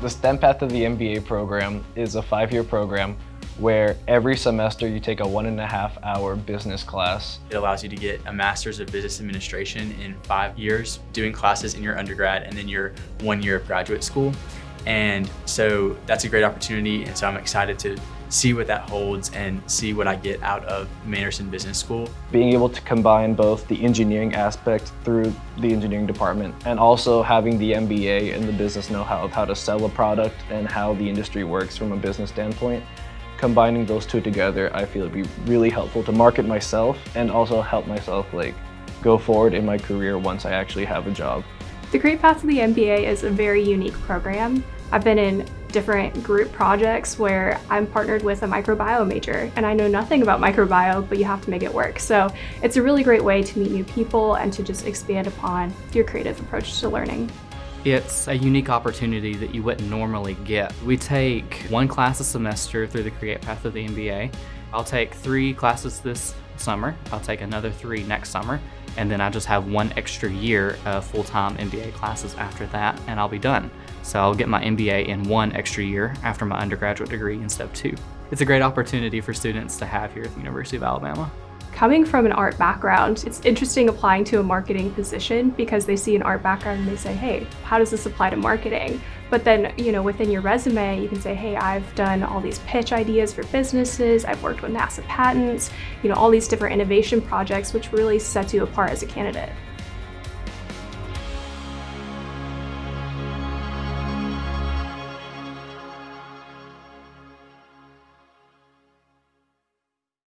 The STEM Path of the MBA program is a five-year program where every semester you take a one and a half hour business class. It allows you to get a master's of business administration in five years, doing classes in your undergrad and then your one year of graduate school. And so that's a great opportunity. And so I'm excited to see what that holds and see what I get out of Manderson Business School. Being able to combine both the engineering aspect through the engineering department and also having the MBA and the business know-how of how to sell a product and how the industry works from a business standpoint. Combining those two together, I feel it'd be really helpful to market myself and also help myself like go forward in my career once I actually have a job. The Career Path to the MBA is a very unique program. I've been in different group projects where I'm partnered with a microbiome major and I know nothing about microbiome, but you have to make it work. So it's a really great way to meet new people and to just expand upon your creative approach to learning. It's a unique opportunity that you wouldn't normally get. We take one class a semester through the Create Path of the MBA. I'll take three classes this summer. I'll take another three next summer. And then I just have one extra year of full-time MBA classes after that, and I'll be done. So I'll get my MBA in one extra year after my undergraduate degree in step two. It's a great opportunity for students to have here at the University of Alabama. Coming from an art background, it's interesting applying to a marketing position because they see an art background and they say, hey, how does this apply to marketing? But then, you know, within your resume, you can say, hey, I've done all these pitch ideas for businesses, I've worked with NASA patents, you know, all these different innovation projects, which really sets you apart as a candidate.